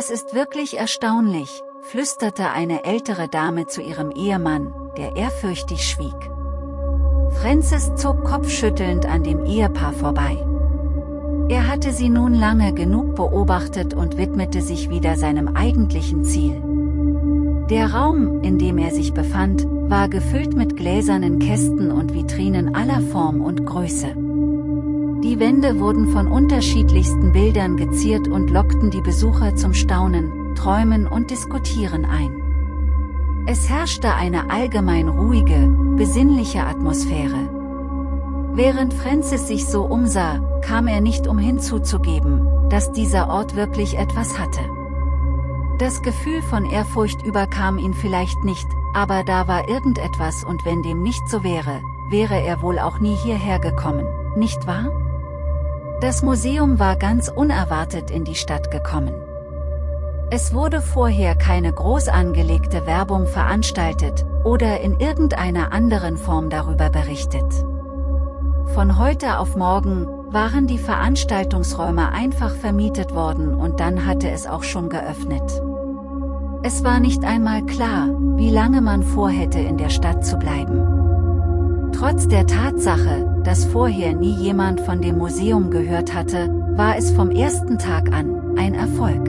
Das ist wirklich erstaunlich, flüsterte eine ältere Dame zu ihrem Ehemann, der ehrfürchtig schwieg. Francis zog kopfschüttelnd an dem Ehepaar vorbei. Er hatte sie nun lange genug beobachtet und widmete sich wieder seinem eigentlichen Ziel. Der Raum, in dem er sich befand, war gefüllt mit gläsernen Kästen und Vitrinen aller Form und Größe. Die Wände wurden von unterschiedlichsten Bildern geziert und lockten die Besucher zum Staunen, Träumen und Diskutieren ein. Es herrschte eine allgemein ruhige, besinnliche Atmosphäre. Während Francis sich so umsah, kam er nicht umhin zuzugeben, dass dieser Ort wirklich etwas hatte. Das Gefühl von Ehrfurcht überkam ihn vielleicht nicht, aber da war irgendetwas und wenn dem nicht so wäre, wäre er wohl auch nie hierher gekommen, nicht wahr? Das Museum war ganz unerwartet in die Stadt gekommen. Es wurde vorher keine groß angelegte Werbung veranstaltet, oder in irgendeiner anderen Form darüber berichtet. Von heute auf morgen, waren die Veranstaltungsräume einfach vermietet worden und dann hatte es auch schon geöffnet. Es war nicht einmal klar, wie lange man vorhätte in der Stadt zu bleiben. Trotz der Tatsache, dass vorher nie jemand von dem Museum gehört hatte, war es vom ersten Tag an ein Erfolg.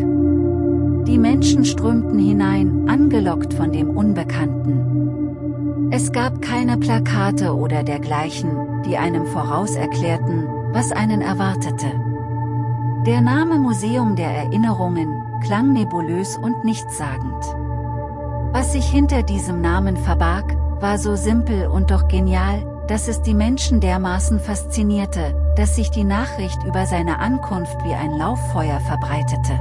Die Menschen strömten hinein, angelockt von dem Unbekannten. Es gab keine Plakate oder dergleichen, die einem voraus erklärten, was einen erwartete. Der Name Museum der Erinnerungen klang nebulös und nichtssagend. Was sich hinter diesem Namen verbarg, war so simpel und doch genial, dass es die Menschen dermaßen faszinierte, dass sich die Nachricht über seine Ankunft wie ein Lauffeuer verbreitete.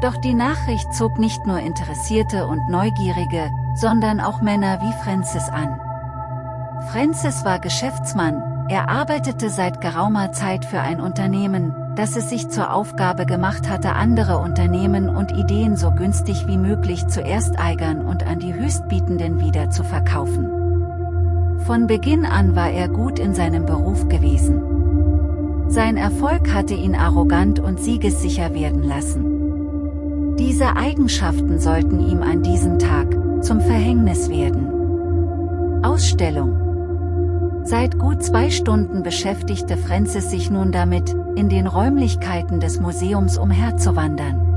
Doch die Nachricht zog nicht nur Interessierte und Neugierige, sondern auch Männer wie Francis an. Francis war Geschäftsmann, er arbeitete seit geraumer Zeit für ein Unternehmen, dass es sich zur Aufgabe gemacht hatte andere Unternehmen und Ideen so günstig wie möglich zu ersteigern und an die Höchstbietenden wieder zu verkaufen. Von Beginn an war er gut in seinem Beruf gewesen. Sein Erfolg hatte ihn arrogant und siegessicher werden lassen. Diese Eigenschaften sollten ihm an diesem Tag zum Verhängnis werden. Ausstellung Seit gut zwei Stunden beschäftigte Francis sich nun damit, in den Räumlichkeiten des Museums umherzuwandern.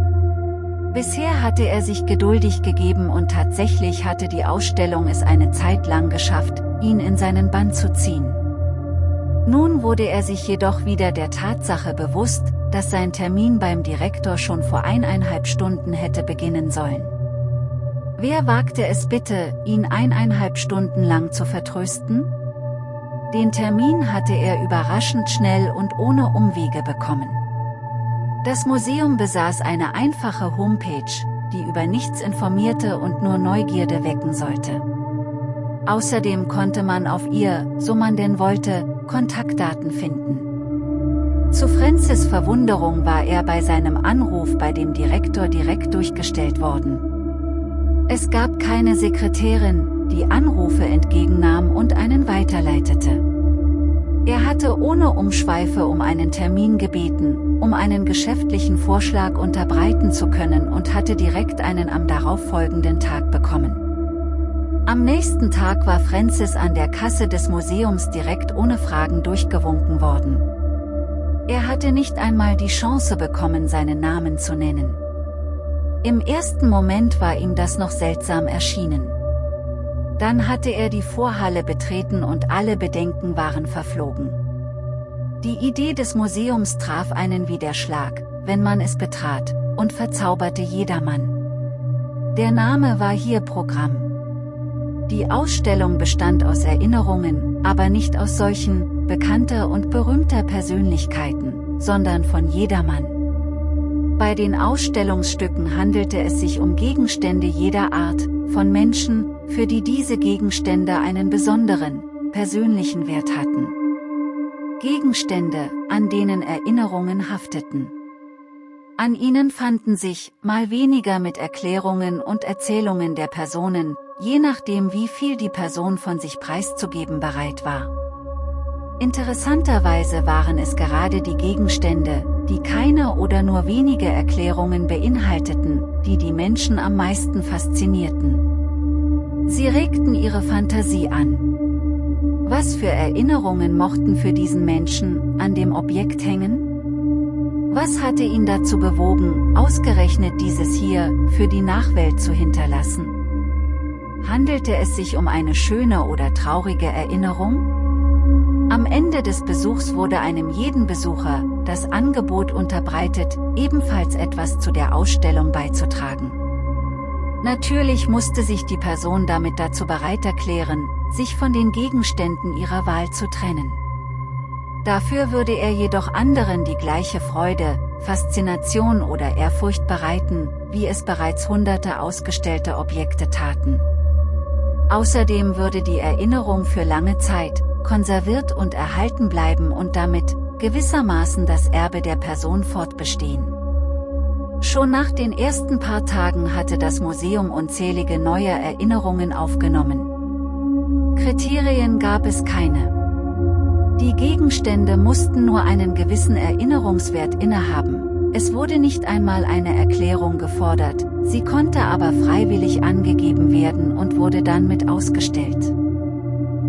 Bisher hatte er sich geduldig gegeben und tatsächlich hatte die Ausstellung es eine Zeit lang geschafft, ihn in seinen Bann zu ziehen. Nun wurde er sich jedoch wieder der Tatsache bewusst, dass sein Termin beim Direktor schon vor eineinhalb Stunden hätte beginnen sollen. Wer wagte es bitte, ihn eineinhalb Stunden lang zu vertrösten? Den Termin hatte er überraschend schnell und ohne Umwege bekommen. Das Museum besaß eine einfache Homepage, die über nichts informierte und nur Neugierde wecken sollte. Außerdem konnte man auf ihr, so man denn wollte, Kontaktdaten finden. Zu Francis Verwunderung war er bei seinem Anruf bei dem Direktor direkt durchgestellt worden. Es gab keine Sekretärin, die Anrufe entgegennahm und einen weiterleitete. Er hatte ohne Umschweife um einen Termin gebeten, um einen geschäftlichen Vorschlag unterbreiten zu können und hatte direkt einen am darauffolgenden Tag bekommen. Am nächsten Tag war Francis an der Kasse des Museums direkt ohne Fragen durchgewunken worden. Er hatte nicht einmal die Chance bekommen seinen Namen zu nennen. Im ersten Moment war ihm das noch seltsam erschienen. Dann hatte er die Vorhalle betreten und alle Bedenken waren verflogen. Die Idee des Museums traf einen wie der Schlag, wenn man es betrat, und verzauberte jedermann. Der Name war hier Programm. Die Ausstellung bestand aus Erinnerungen, aber nicht aus solchen, bekannter und berühmter Persönlichkeiten, sondern von jedermann. Bei den Ausstellungsstücken handelte es sich um Gegenstände jeder Art, von Menschen, für die diese Gegenstände einen besonderen, persönlichen Wert hatten. Gegenstände, an denen Erinnerungen hafteten. An ihnen fanden sich, mal weniger mit Erklärungen und Erzählungen der Personen, je nachdem wie viel die Person von sich preiszugeben bereit war. Interessanterweise waren es gerade die Gegenstände, die keine oder nur wenige Erklärungen beinhalteten, die die Menschen am meisten faszinierten. Sie regten ihre Fantasie an. Was für Erinnerungen mochten für diesen Menschen an dem Objekt hängen? Was hatte ihn dazu bewogen, ausgerechnet dieses hier für die Nachwelt zu hinterlassen? Handelte es sich um eine schöne oder traurige Erinnerung? Am Ende des Besuchs wurde einem jeden Besucher das Angebot unterbreitet, ebenfalls etwas zu der Ausstellung beizutragen. Natürlich musste sich die Person damit dazu bereit erklären, sich von den Gegenständen ihrer Wahl zu trennen. Dafür würde er jedoch anderen die gleiche Freude, Faszination oder Ehrfurcht bereiten, wie es bereits hunderte ausgestellte Objekte taten. Außerdem würde die Erinnerung für lange Zeit, konserviert und erhalten bleiben und damit, gewissermaßen das Erbe der Person fortbestehen. Schon nach den ersten paar Tagen hatte das Museum unzählige neue Erinnerungen aufgenommen. Kriterien gab es keine. Die Gegenstände mussten nur einen gewissen Erinnerungswert innehaben, es wurde nicht einmal eine Erklärung gefordert, sie konnte aber freiwillig angegeben werden und wurde dann mit ausgestellt.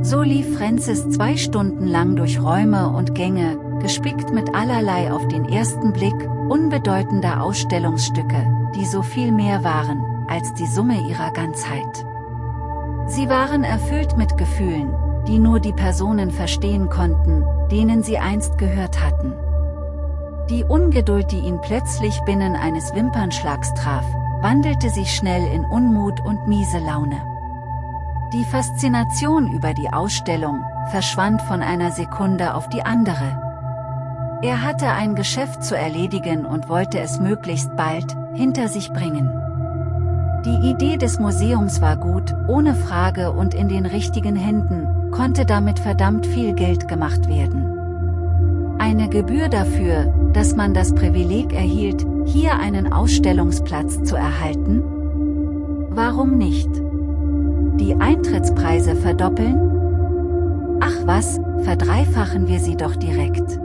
So lief Francis zwei Stunden lang durch Räume und Gänge, gespickt mit allerlei auf den ersten Blick, unbedeutender Ausstellungsstücke, die so viel mehr waren, als die Summe ihrer Ganzheit. Sie waren erfüllt mit Gefühlen, die nur die Personen verstehen konnten, denen sie einst gehört hatten. Die Ungeduld, die ihn plötzlich binnen eines Wimpernschlags traf, wandelte sich schnell in Unmut und miese Laune. Die Faszination über die Ausstellung verschwand von einer Sekunde auf die andere. Er hatte ein Geschäft zu erledigen und wollte es möglichst bald hinter sich bringen. Die Idee des Museums war gut, ohne Frage und in den richtigen Händen, konnte damit verdammt viel Geld gemacht werden. Eine Gebühr dafür, dass man das Privileg erhielt, hier einen Ausstellungsplatz zu erhalten? Warum nicht? Die Eintrittspreise verdoppeln? Ach was, verdreifachen wir sie doch direkt.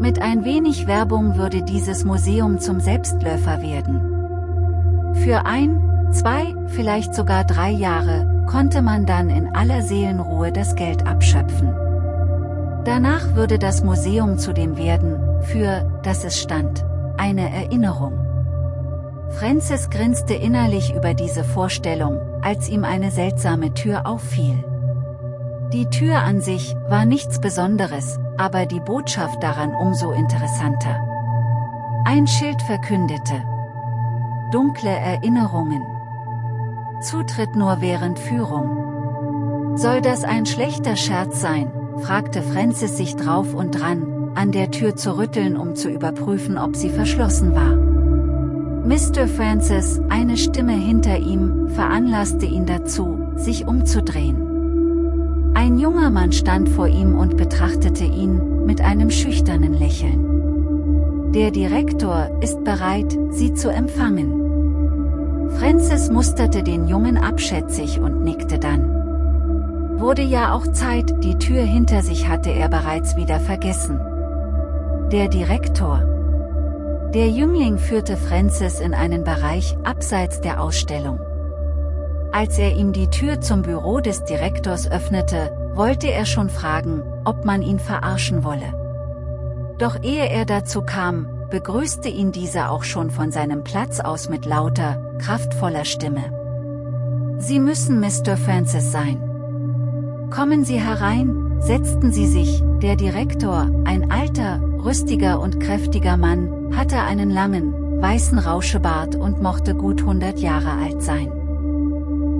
Mit ein wenig Werbung würde dieses Museum zum Selbstläufer werden. Für ein, zwei, vielleicht sogar drei Jahre, konnte man dann in aller Seelenruhe das Geld abschöpfen. Danach würde das Museum zu dem werden, für das es stand, eine Erinnerung. Francis grinste innerlich über diese Vorstellung, als ihm eine seltsame Tür auffiel. Die Tür an sich war nichts Besonderes, aber die Botschaft daran umso interessanter. Ein Schild verkündete. Dunkle Erinnerungen. Zutritt nur während Führung. Soll das ein schlechter Scherz sein, fragte Francis sich drauf und dran, an der Tür zu rütteln um zu überprüfen ob sie verschlossen war. Mr. Francis, eine Stimme hinter ihm, veranlasste ihn dazu, sich umzudrehen. Ein junger Mann stand vor ihm und betrachtete ihn, mit einem schüchternen Lächeln. Der Direktor ist bereit, Sie zu empfangen. Francis musterte den Jungen abschätzig und nickte dann. Wurde ja auch Zeit, die Tür hinter sich hatte er bereits wieder vergessen. Der Direktor, der Jüngling führte Francis in einen Bereich abseits der Ausstellung. Als er ihm die Tür zum Büro des Direktors öffnete, wollte er schon fragen, ob man ihn verarschen wolle. Doch ehe er dazu kam, begrüßte ihn dieser auch schon von seinem Platz aus mit lauter, kraftvoller Stimme. Sie müssen Mr. Francis sein. Kommen Sie herein, setzten sie sich, der Direktor, ein alter, rüstiger und kräftiger Mann, hatte einen langen, weißen Rauschebart und mochte gut 100 Jahre alt sein.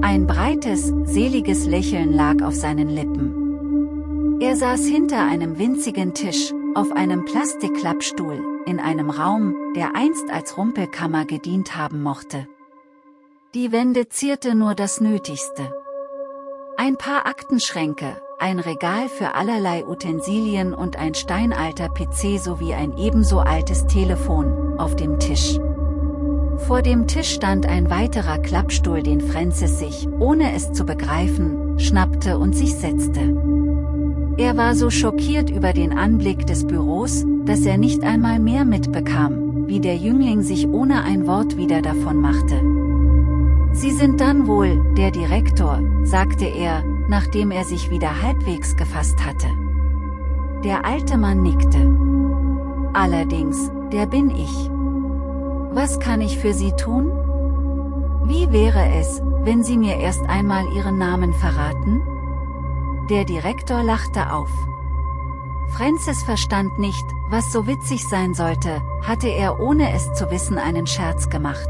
Ein breites, seliges Lächeln lag auf seinen Lippen. Er saß hinter einem winzigen Tisch, auf einem Plastikklappstuhl, in einem Raum, der einst als Rumpelkammer gedient haben mochte. Die Wände zierte nur das Nötigste. Ein paar Aktenschränke, ein Regal für allerlei Utensilien und ein steinalter PC sowie ein ebenso altes Telefon, auf dem Tisch. Vor dem Tisch stand ein weiterer Klappstuhl den Francis sich, ohne es zu begreifen, schnappte und sich setzte. Er war so schockiert über den Anblick des Büros, dass er nicht einmal mehr mitbekam, wie der Jüngling sich ohne ein Wort wieder davon machte. Sie sind dann wohl, der Direktor, sagte er, nachdem er sich wieder halbwegs gefasst hatte. Der alte Mann nickte. Allerdings, der bin ich. Was kann ich für Sie tun? Wie wäre es, wenn Sie mir erst einmal Ihren Namen verraten? Der Direktor lachte auf. Francis verstand nicht, was so witzig sein sollte, hatte er ohne es zu wissen einen Scherz gemacht.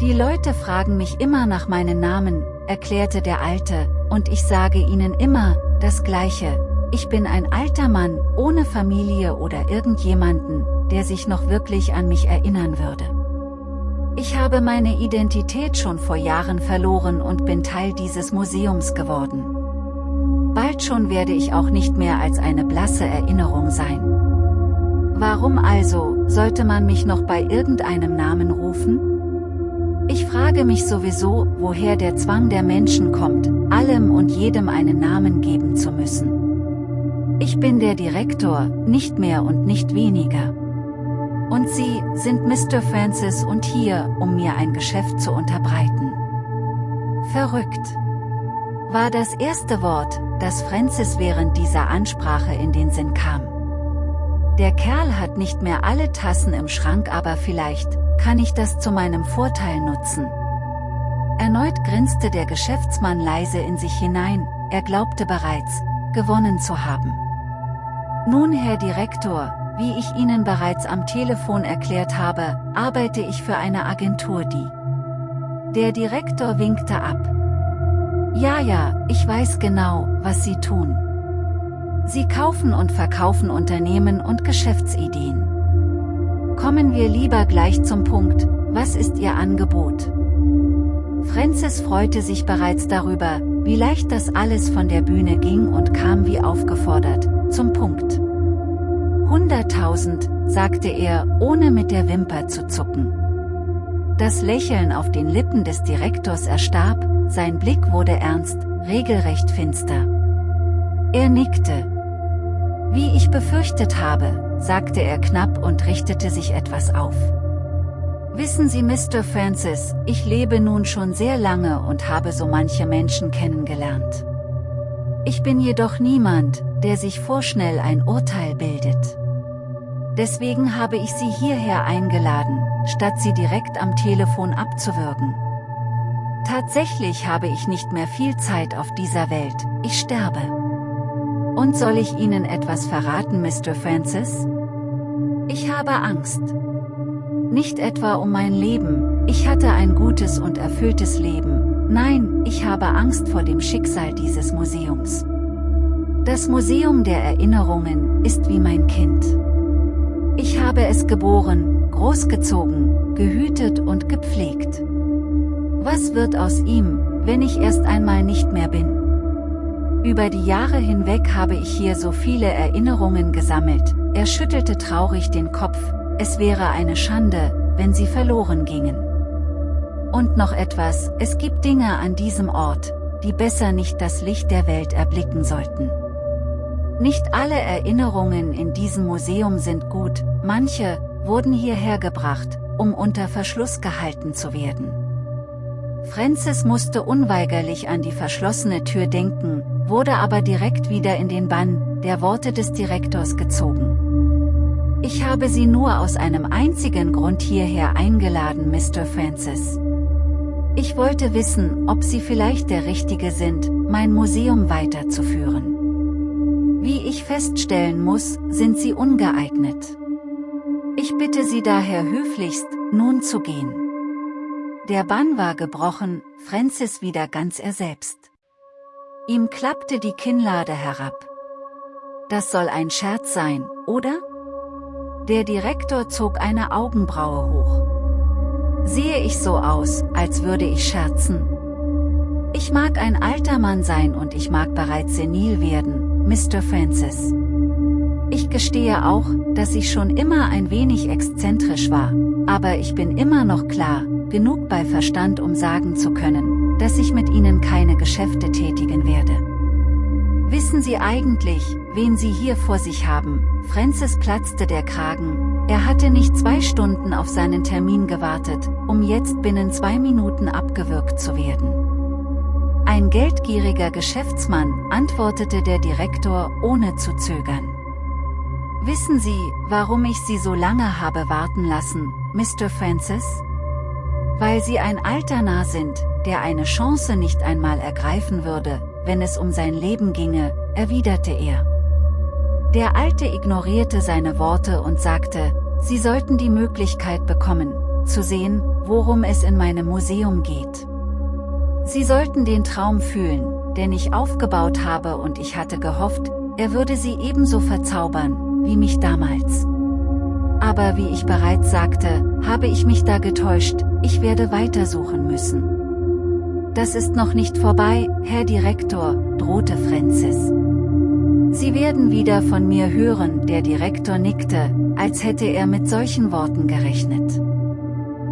Die Leute fragen mich immer nach meinem Namen, erklärte der Alte, und ich sage ihnen immer, das Gleiche, ich bin ein alter Mann, ohne Familie oder irgendjemanden, der sich noch wirklich an mich erinnern würde. Ich habe meine Identität schon vor Jahren verloren und bin Teil dieses Museums geworden. Bald schon werde ich auch nicht mehr als eine blasse Erinnerung sein. Warum also, sollte man mich noch bei irgendeinem Namen rufen? Ich frage mich sowieso, woher der Zwang der Menschen kommt, allem und jedem einen Namen geben zu müssen. Ich bin der Direktor, nicht mehr und nicht weniger. Und Sie, sind Mr. Francis und hier, um mir ein Geschäft zu unterbreiten. Verrückt. War das erste Wort, das Francis während dieser Ansprache in den Sinn kam. Der Kerl hat nicht mehr alle Tassen im Schrank aber vielleicht, kann ich das zu meinem Vorteil nutzen. Erneut grinste der Geschäftsmann leise in sich hinein, er glaubte bereits, gewonnen zu haben. Nun Herr Direktor, wie ich Ihnen bereits am Telefon erklärt habe, arbeite ich für eine Agentur die. Der Direktor winkte ab. Ja ja, ich weiß genau, was Sie tun. Sie kaufen und verkaufen Unternehmen und Geschäftsideen. Kommen wir lieber gleich zum Punkt, was ist Ihr Angebot? Francis freute sich bereits darüber, wie leicht das alles von der Bühne ging und kam wie aufgefordert, zum Punkt. 100.000, sagte er, ohne mit der Wimper zu zucken. Das Lächeln auf den Lippen des Direktors erstarb, sein Blick wurde ernst, regelrecht finster. Er nickte. Wie ich befürchtet habe, sagte er knapp und richtete sich etwas auf. Wissen Sie Mr. Francis, ich lebe nun schon sehr lange und habe so manche Menschen kennengelernt. Ich bin jedoch niemand, der sich vorschnell ein Urteil bildet. Deswegen habe ich Sie hierher eingeladen, statt Sie direkt am Telefon abzuwürgen. Tatsächlich habe ich nicht mehr viel Zeit auf dieser Welt, ich sterbe. Und soll ich Ihnen etwas verraten, Mr. Francis? Ich habe Angst. Nicht etwa um mein Leben, ich hatte ein gutes und erfülltes Leben, nein, ich habe Angst vor dem Schicksal dieses Museums. Das Museum der Erinnerungen ist wie mein Kind. Ich habe es geboren, großgezogen, gehütet und gepflegt. Was wird aus ihm, wenn ich erst einmal nicht mehr bin? Über die Jahre hinweg habe ich hier so viele Erinnerungen gesammelt, er schüttelte traurig den Kopf, es wäre eine Schande, wenn sie verloren gingen. Und noch etwas, es gibt Dinge an diesem Ort, die besser nicht das Licht der Welt erblicken sollten. Nicht alle Erinnerungen in diesem Museum sind gut, manche, wurden hierher gebracht, um unter Verschluss gehalten zu werden. Francis musste unweigerlich an die verschlossene Tür denken, wurde aber direkt wieder in den Bann der Worte des Direktors gezogen. Ich habe Sie nur aus einem einzigen Grund hierher eingeladen, Mr. Francis. Ich wollte wissen, ob Sie vielleicht der Richtige sind, mein Museum weiterzuführen. Wie ich feststellen muss, sind Sie ungeeignet. Ich bitte Sie daher höflichst, nun zu gehen. Der Bann war gebrochen, Francis wieder ganz er selbst. Ihm klappte die Kinnlade herab. Das soll ein Scherz sein, oder? Der Direktor zog eine Augenbraue hoch. Sehe ich so aus, als würde ich scherzen? Ich mag ein alter Mann sein und ich mag bereits senil werden, Mr. Francis. Ich gestehe auch, dass ich schon immer ein wenig exzentrisch war, aber ich bin immer noch klar, genug bei Verstand um sagen zu können, dass ich mit ihnen keine Geschäfte tätigen werde. Wissen Sie eigentlich, wen Sie hier vor sich haben? Francis platzte der Kragen. Er hatte nicht zwei Stunden auf seinen Termin gewartet, um jetzt binnen zwei Minuten abgewürgt zu werden. Ein geldgieriger Geschäftsmann, antwortete der Direktor, ohne zu zögern. Wissen Sie, warum ich Sie so lange habe warten lassen, Mr. Francis? Weil Sie ein alter Narr sind, der eine Chance nicht einmal ergreifen würde, wenn es um sein Leben ginge, erwiderte er. Der Alte ignorierte seine Worte und sagte, Sie sollten die Möglichkeit bekommen, zu sehen, worum es in meinem Museum geht. Sie sollten den Traum fühlen, den ich aufgebaut habe und ich hatte gehofft, er würde sie ebenso verzaubern, wie mich damals. Aber wie ich bereits sagte, habe ich mich da getäuscht, ich werde weitersuchen müssen. Das ist noch nicht vorbei, Herr Direktor, drohte Francis. Sie werden wieder von mir hören, der Direktor nickte, als hätte er mit solchen Worten gerechnet.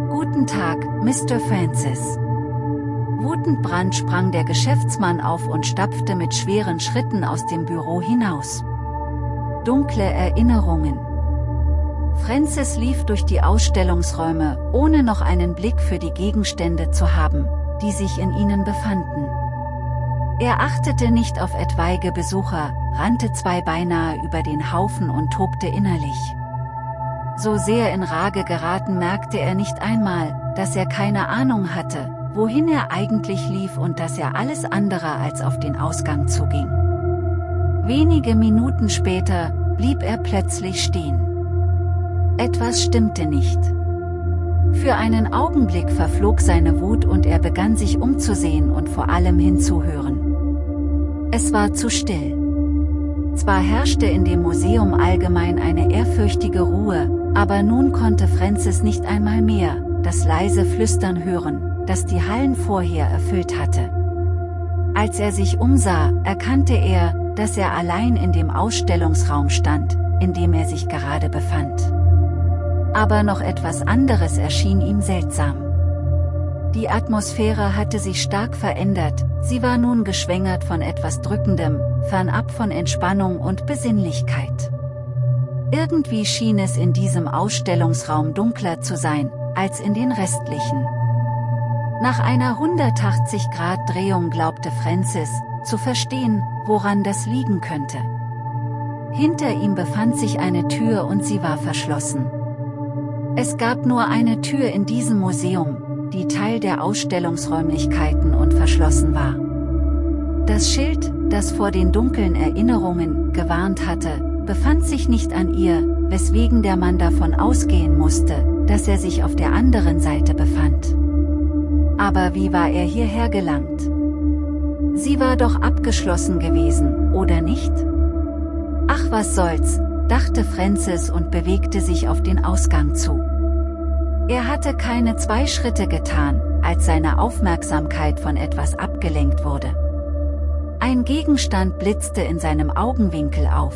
Guten Tag, Mr. Francis. Wutend brand sprang der Geschäftsmann auf und stapfte mit schweren Schritten aus dem Büro hinaus. Dunkle Erinnerungen. Francis lief durch die Ausstellungsräume, ohne noch einen Blick für die Gegenstände zu haben, die sich in ihnen befanden. Er achtete nicht auf etwaige Besucher, rannte zwei beinahe über den Haufen und tobte innerlich. So sehr in Rage geraten merkte er nicht einmal, dass er keine Ahnung hatte, wohin er eigentlich lief und dass er alles andere als auf den Ausgang zuging. Wenige Minuten später, blieb er plötzlich stehen. Etwas stimmte nicht. Für einen Augenblick verflog seine Wut und er begann sich umzusehen und vor allem hinzuhören. Es war zu still. Zwar herrschte in dem Museum allgemein eine ehrfürchtige Ruhe, aber nun konnte Francis nicht einmal mehr, das leise Flüstern hören, das die Hallen vorher erfüllt hatte. Als er sich umsah, erkannte er, dass er allein in dem Ausstellungsraum stand, in dem er sich gerade befand. Aber noch etwas anderes erschien ihm seltsam. Die Atmosphäre hatte sich stark verändert, sie war nun geschwängert von etwas Drückendem, fernab von Entspannung und Besinnlichkeit. Irgendwie schien es in diesem Ausstellungsraum dunkler zu sein, als in den restlichen. Nach einer 180-Grad-Drehung glaubte Francis, zu verstehen, woran das liegen könnte. Hinter ihm befand sich eine Tür und sie war verschlossen. Es gab nur eine Tür in diesem Museum, die Teil der Ausstellungsräumlichkeiten und verschlossen war. Das Schild, das vor den dunklen Erinnerungen gewarnt hatte, befand sich nicht an ihr, weswegen der Mann davon ausgehen musste, dass er sich auf der anderen Seite befand. Aber wie war er hierher gelangt? Sie war doch abgeschlossen gewesen, oder nicht? Ach was soll's, dachte Francis und bewegte sich auf den Ausgang zu. Er hatte keine zwei Schritte getan, als seine Aufmerksamkeit von etwas abgelenkt wurde. Ein Gegenstand blitzte in seinem Augenwinkel auf.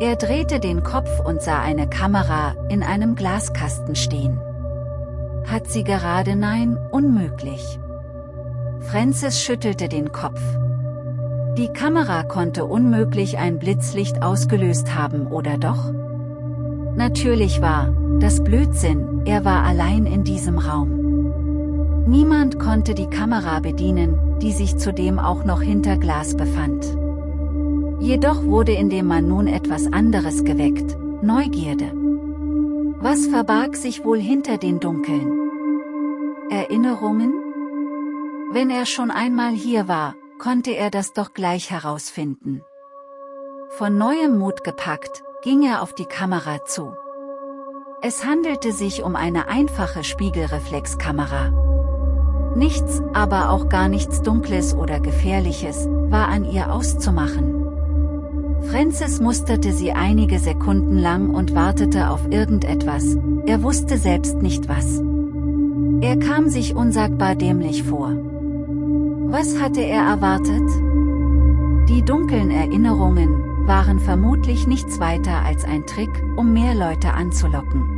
Er drehte den Kopf und sah eine Kamera in einem Glaskasten stehen. Hat sie gerade nein, unmöglich. Francis schüttelte den Kopf. Die Kamera konnte unmöglich ein Blitzlicht ausgelöst haben oder doch? Natürlich war, das Blödsinn, er war allein in diesem Raum. Niemand konnte die Kamera bedienen, die sich zudem auch noch hinter Glas befand. Jedoch wurde in dem Mann nun etwas anderes geweckt, Neugierde. Was verbarg sich wohl hinter den Dunkeln? Erinnerungen? Wenn er schon einmal hier war, konnte er das doch gleich herausfinden. Von neuem Mut gepackt, ging er auf die Kamera zu. Es handelte sich um eine einfache Spiegelreflexkamera. Nichts, aber auch gar nichts Dunkles oder Gefährliches, war an ihr auszumachen. Francis musterte sie einige Sekunden lang und wartete auf irgendetwas, er wusste selbst nicht was. Er kam sich unsagbar dämlich vor. Was hatte er erwartet? Die dunklen Erinnerungen waren vermutlich nichts weiter als ein Trick, um mehr Leute anzulocken.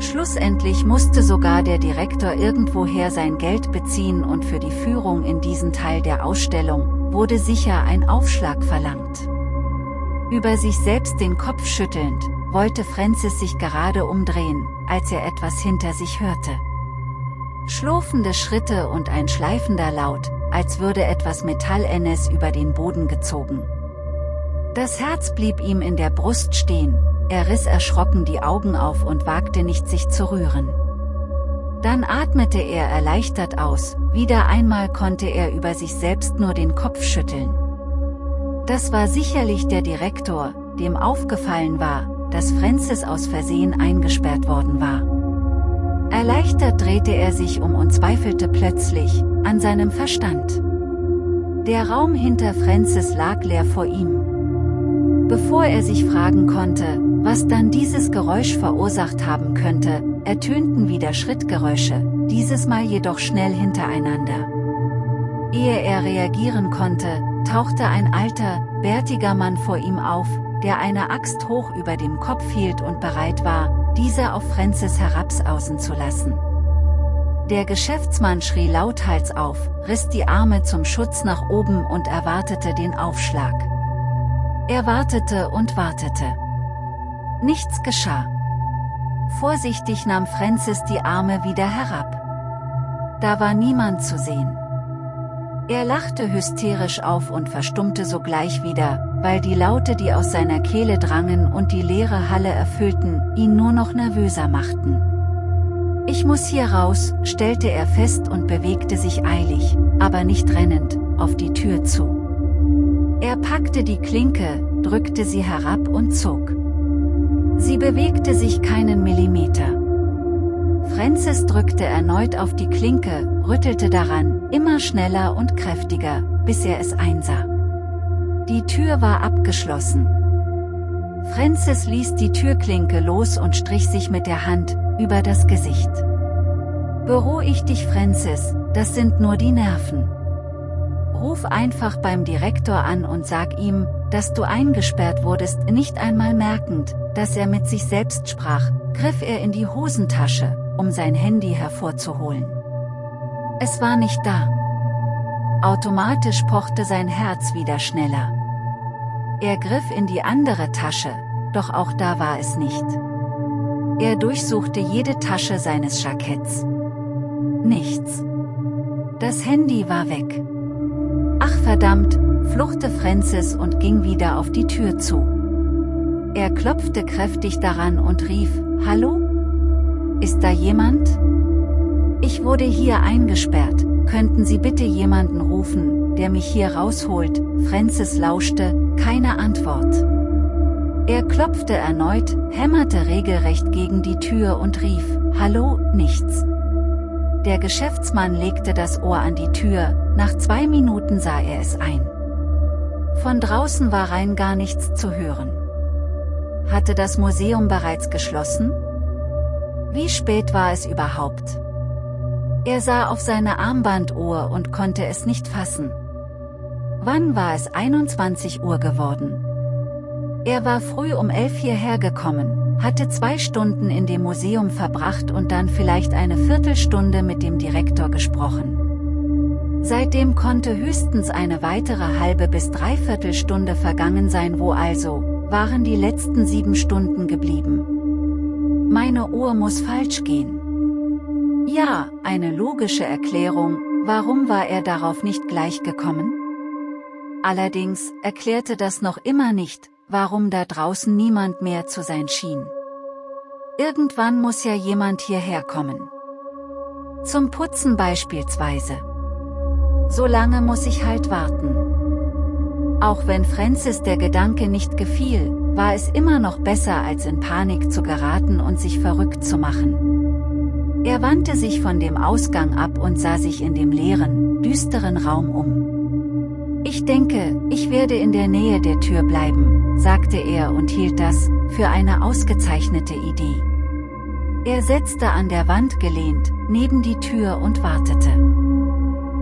Schlussendlich musste sogar der Direktor irgendwoher sein Geld beziehen und für die Führung in diesen Teil der Ausstellung, wurde sicher ein Aufschlag verlangt. Über sich selbst den Kopf schüttelnd, wollte Francis sich gerade umdrehen, als er etwas hinter sich hörte. Schlurfende Schritte und ein schleifender Laut, als würde etwas Metallennes über den Boden gezogen. Das Herz blieb ihm in der Brust stehen, er riss erschrocken die Augen auf und wagte nicht sich zu rühren. Dann atmete er erleichtert aus, wieder einmal konnte er über sich selbst nur den Kopf schütteln. Das war sicherlich der Direktor, dem aufgefallen war, dass Francis aus Versehen eingesperrt worden war. Erleichtert drehte er sich um und zweifelte plötzlich an seinem Verstand. Der Raum hinter Francis lag leer vor ihm. Bevor er sich fragen konnte, was dann dieses Geräusch verursacht haben könnte, ertönten wieder Schrittgeräusche, dieses Mal jedoch schnell hintereinander. Ehe er reagieren konnte, tauchte ein alter, bärtiger Mann vor ihm auf, der eine Axt hoch über dem Kopf hielt und bereit war, diese auf Francis herabsausen zu lassen. Der Geschäftsmann schrie lauthals auf, riss die Arme zum Schutz nach oben und erwartete den Aufschlag. Er wartete und wartete. Nichts geschah. Vorsichtig nahm Francis die Arme wieder herab. Da war niemand zu sehen. Er lachte hysterisch auf und verstummte sogleich wieder, weil die Laute die aus seiner Kehle drangen und die leere Halle erfüllten, ihn nur noch nervöser machten. Ich muss hier raus, stellte er fest und bewegte sich eilig, aber nicht rennend, auf die Tür zu. Er packte die Klinke, drückte sie herab und zog. Sie bewegte sich keinen Millimeter. Francis drückte erneut auf die Klinke, rüttelte daran, immer schneller und kräftiger, bis er es einsah. Die Tür war abgeschlossen. Francis ließ die Türklinke los und strich sich mit der Hand über das Gesicht. Beruhig dich Francis, das sind nur die Nerven. Ruf einfach beim Direktor an und sag ihm, dass du eingesperrt wurdest, nicht einmal merkend, dass er mit sich selbst sprach, griff er in die Hosentasche, um sein Handy hervorzuholen. Es war nicht da. Automatisch pochte sein Herz wieder schneller. Er griff in die andere Tasche, doch auch da war es nicht. Er durchsuchte jede Tasche seines Jacketts. Nichts. Das Handy war weg. Ach verdammt, fluchte Francis und ging wieder auf die Tür zu. Er klopfte kräftig daran und rief, Hallo? Ist da jemand? Ich wurde hier eingesperrt, könnten Sie bitte jemanden rufen, der mich hier rausholt? Francis lauschte, keine Antwort. Er klopfte erneut, hämmerte regelrecht gegen die Tür und rief, Hallo, nichts. Der Geschäftsmann legte das Ohr an die Tür, nach zwei Minuten sah er es ein. Von draußen war rein gar nichts zu hören. Hatte das Museum bereits geschlossen? Wie spät war es überhaupt? Er sah auf seine Armbanduhr und konnte es nicht fassen. Wann war es 21 Uhr geworden? Er war früh um elf hierher gekommen, hatte zwei Stunden in dem Museum verbracht und dann vielleicht eine Viertelstunde mit dem Direktor gesprochen. Seitdem konnte höchstens eine weitere halbe bis dreiviertel Stunde vergangen sein wo also, waren die letzten sieben Stunden geblieben. Meine Uhr muss falsch gehen. Ja, eine logische Erklärung, warum war er darauf nicht gleich gekommen? Allerdings erklärte das noch immer nicht, warum da draußen niemand mehr zu sein schien. Irgendwann muss ja jemand hierher kommen. Zum Putzen beispielsweise. So lange muss ich halt warten. Auch wenn Francis der Gedanke nicht gefiel, war es immer noch besser als in Panik zu geraten und sich verrückt zu machen. Er wandte sich von dem Ausgang ab und sah sich in dem leeren, düsteren Raum um. Ich denke, ich werde in der Nähe der Tür bleiben, sagte er und hielt das für eine ausgezeichnete Idee. Er setzte an der Wand gelehnt, neben die Tür und wartete.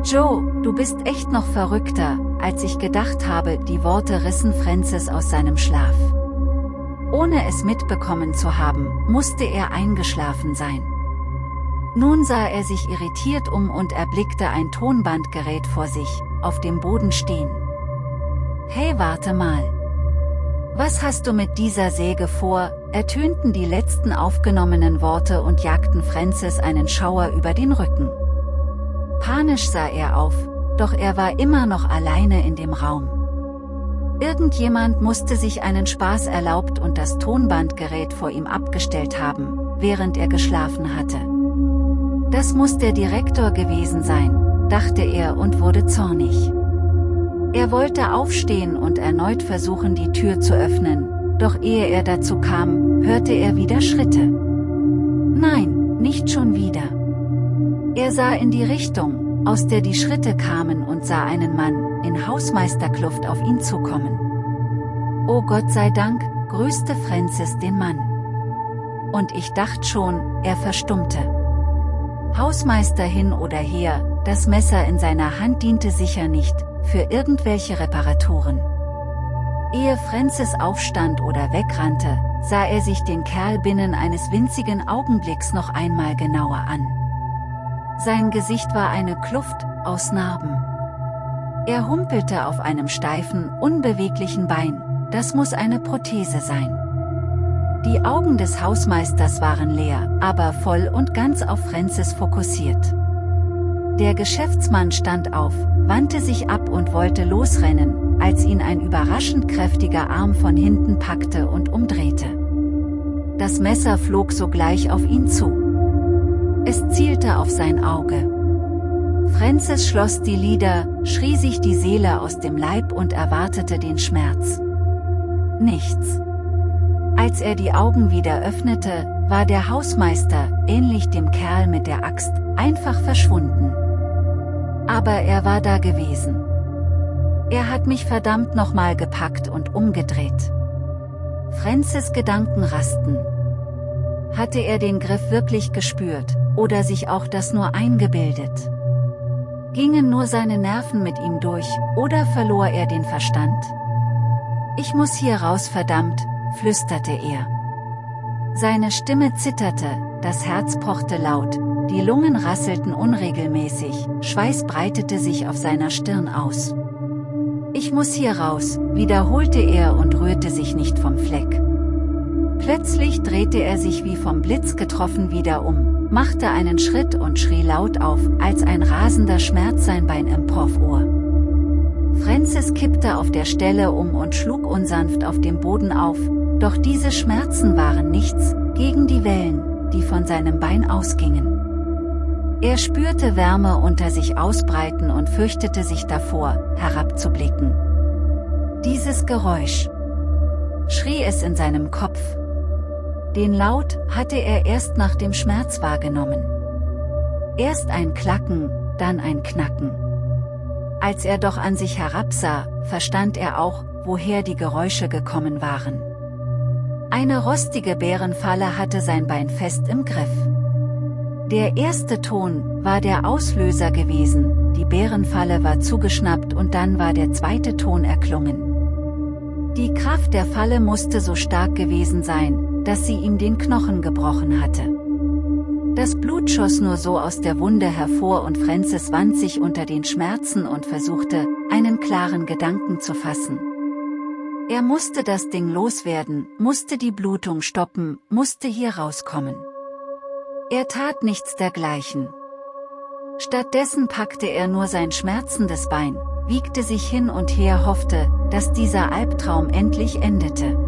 Joe, du bist echt noch verrückter, als ich gedacht habe, die Worte rissen Francis aus seinem Schlaf. Ohne es mitbekommen zu haben, musste er eingeschlafen sein. Nun sah er sich irritiert um und erblickte ein Tonbandgerät vor sich, auf dem Boden stehen. Hey warte mal. Was hast du mit dieser Säge vor, ertönten die letzten aufgenommenen Worte und jagten Francis einen Schauer über den Rücken. Panisch sah er auf, doch er war immer noch alleine in dem Raum. Irgendjemand musste sich einen Spaß erlaubt und das Tonbandgerät vor ihm abgestellt haben, während er geschlafen hatte. Das muss der Direktor gewesen sein, dachte er und wurde zornig. Er wollte aufstehen und erneut versuchen die Tür zu öffnen, doch ehe er dazu kam, hörte er wieder Schritte. Nein, nicht schon wieder. Er sah in die Richtung, aus der die Schritte kamen und sah einen Mann, in Hausmeisterkluft auf ihn zukommen. Oh Gott sei Dank, grüßte Francis den Mann. Und ich dachte schon, er verstummte. Hausmeister hin oder her, das Messer in seiner Hand diente sicher nicht, für irgendwelche Reparaturen. Ehe Francis aufstand oder wegrannte, sah er sich den Kerl binnen eines winzigen Augenblicks noch einmal genauer an. Sein Gesicht war eine Kluft, aus Narben. Er humpelte auf einem steifen, unbeweglichen Bein, das muss eine Prothese sein. Die Augen des Hausmeisters waren leer, aber voll und ganz auf Francis fokussiert. Der Geschäftsmann stand auf, wandte sich ab und wollte losrennen, als ihn ein überraschend kräftiger Arm von hinten packte und umdrehte. Das Messer flog sogleich auf ihn zu. Es zielte auf sein Auge. Francis schloss die Lider, schrie sich die Seele aus dem Leib und erwartete den Schmerz. Nichts. Als er die Augen wieder öffnete, war der Hausmeister, ähnlich dem Kerl mit der Axt, einfach verschwunden. Aber er war da gewesen. Er hat mich verdammt nochmal gepackt und umgedreht. Francis Gedanken rasten. Hatte er den Griff wirklich gespürt, oder sich auch das nur eingebildet? Gingen nur seine Nerven mit ihm durch, oder verlor er den Verstand? Ich muss hier raus verdammt, flüsterte er. Seine Stimme zitterte, das Herz pochte laut, die Lungen rasselten unregelmäßig, Schweiß breitete sich auf seiner Stirn aus. Ich muss hier raus, wiederholte er und rührte sich nicht vom Fleck. Plötzlich drehte er sich wie vom Blitz getroffen wieder um, machte einen Schritt und schrie laut auf, als ein rasender Schmerz sein Bein emporfuhr. Francis kippte auf der Stelle um und schlug unsanft auf dem Boden auf, doch diese Schmerzen waren nichts, gegen die Wellen, die von seinem Bein ausgingen. Er spürte Wärme unter sich ausbreiten und fürchtete sich davor, herabzublicken. Dieses Geräusch. Schrie es in seinem Kopf. Den Laut hatte er erst nach dem Schmerz wahrgenommen. Erst ein Klacken, dann ein Knacken. Als er doch an sich herabsah, verstand er auch, woher die Geräusche gekommen waren. Eine rostige Bärenfalle hatte sein Bein fest im Griff. Der erste Ton war der Auslöser gewesen, die Bärenfalle war zugeschnappt und dann war der zweite Ton erklungen. Die Kraft der Falle musste so stark gewesen sein, dass sie ihm den Knochen gebrochen hatte. Das Blut schoss nur so aus der Wunde hervor und Francis wand sich unter den Schmerzen und versuchte, einen klaren Gedanken zu fassen. Er musste das Ding loswerden, musste die Blutung stoppen, musste hier rauskommen. Er tat nichts dergleichen. Stattdessen packte er nur sein schmerzendes Bein, wiegte sich hin und her hoffte, dass dieser Albtraum endlich endete.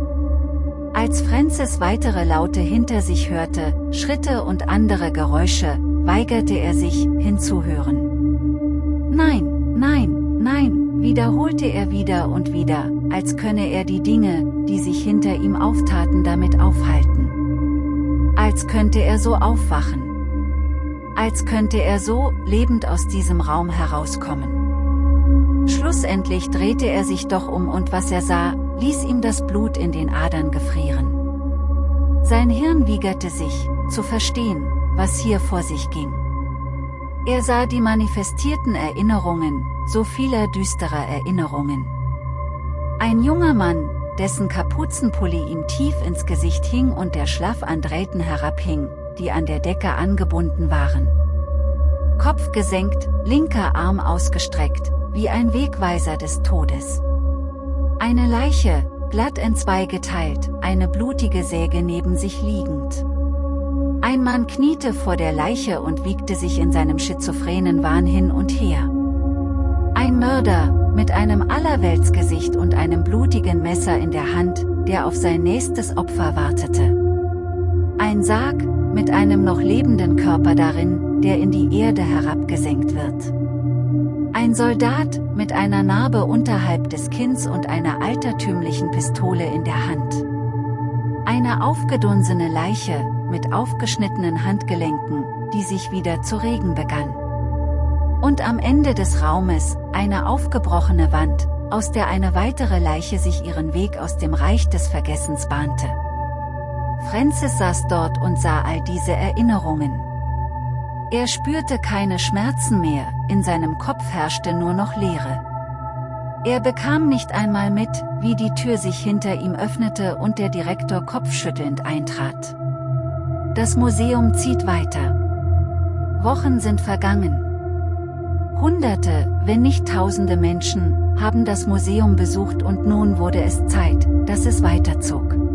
Als Francis weitere Laute hinter sich hörte, Schritte und andere Geräusche, weigerte er sich, hinzuhören. Nein, nein, nein, wiederholte er wieder und wieder, als könne er die Dinge, die sich hinter ihm auftaten damit aufhalten. Als könnte er so aufwachen. Als könnte er so, lebend aus diesem Raum herauskommen. Schlussendlich drehte er sich doch um und was er sah, ließ ihm das Blut in den Adern gefrieren. Sein Hirn wiegerte sich, zu verstehen, was hier vor sich ging. Er sah die manifestierten Erinnerungen, so vieler düsterer Erinnerungen. Ein junger Mann, dessen Kapuzenpulli ihm tief ins Gesicht hing und der schlaff an Drähten herabhing, die an der Decke angebunden waren. Kopf gesenkt, linker Arm ausgestreckt, wie ein Wegweiser des Todes. Eine Leiche, glatt entzwei geteilt, eine blutige Säge neben sich liegend. Ein Mann kniete vor der Leiche und wiegte sich in seinem schizophrenen Wahn hin und her. Ein Mörder, mit einem Allerweltsgesicht und einem blutigen Messer in der Hand, der auf sein nächstes Opfer wartete. Ein Sarg, mit einem noch lebenden Körper darin, der in die Erde herabgesenkt wird. Ein Soldat, mit einer Narbe unterhalb des Kinns und einer altertümlichen Pistole in der Hand. Eine aufgedunsene Leiche, mit aufgeschnittenen Handgelenken, die sich wieder zu regen begann. Und am Ende des Raumes, eine aufgebrochene Wand, aus der eine weitere Leiche sich ihren Weg aus dem Reich des Vergessens bahnte. Francis saß dort und sah all diese Erinnerungen. Er spürte keine Schmerzen mehr, in seinem Kopf herrschte nur noch Leere. Er bekam nicht einmal mit, wie die Tür sich hinter ihm öffnete und der Direktor kopfschüttelnd eintrat. Das Museum zieht weiter. Wochen sind vergangen. Hunderte, wenn nicht tausende Menschen, haben das Museum besucht und nun wurde es Zeit, dass es weiterzog.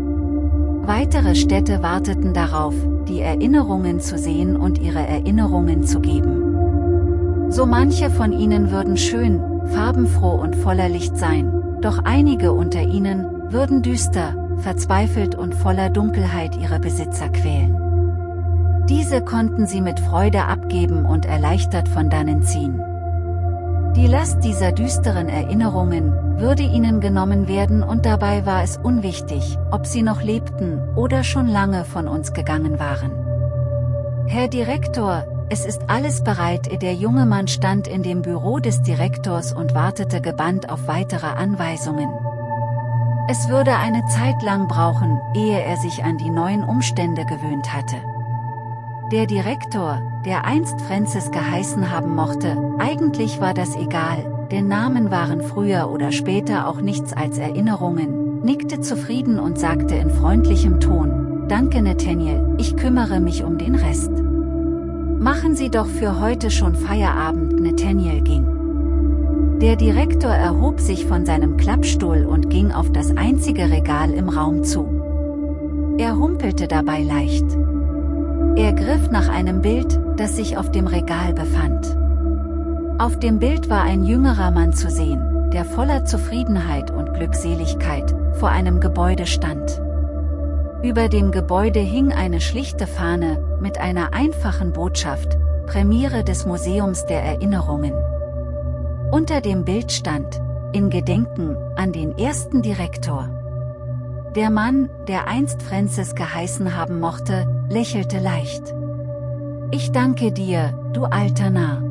Weitere Städte warteten darauf, die Erinnerungen zu sehen und ihre Erinnerungen zu geben. So manche von ihnen würden schön, farbenfroh und voller Licht sein, doch einige unter ihnen, würden düster, verzweifelt und voller Dunkelheit ihre Besitzer quälen. Diese konnten sie mit Freude abgeben und erleichtert von dannen ziehen. Die Last dieser düsteren Erinnerungen würde ihnen genommen werden und dabei war es unwichtig, ob sie noch lebten oder schon lange von uns gegangen waren. Herr Direktor, es ist alles bereit. Der junge Mann stand in dem Büro des Direktors und wartete gebannt auf weitere Anweisungen. Es würde eine Zeit lang brauchen, ehe er sich an die neuen Umstände gewöhnt hatte. Der Direktor, der einst Francis geheißen haben mochte, eigentlich war das egal, denn Namen waren früher oder später auch nichts als Erinnerungen, nickte zufrieden und sagte in freundlichem Ton, Danke Nathaniel, ich kümmere mich um den Rest. Machen Sie doch für heute schon Feierabend Nathaniel ging. Der Direktor erhob sich von seinem Klappstuhl und ging auf das einzige Regal im Raum zu. Er humpelte dabei leicht. Er griff nach einem Bild, das sich auf dem Regal befand. Auf dem Bild war ein jüngerer Mann zu sehen, der voller Zufriedenheit und Glückseligkeit vor einem Gebäude stand. Über dem Gebäude hing eine schlichte Fahne mit einer einfachen Botschaft, Premiere des Museums der Erinnerungen. Unter dem Bild stand, in Gedenken an den ersten Direktor. Der Mann, der einst Francis geheißen haben mochte, lächelte leicht. Ich danke dir, du alter Narr.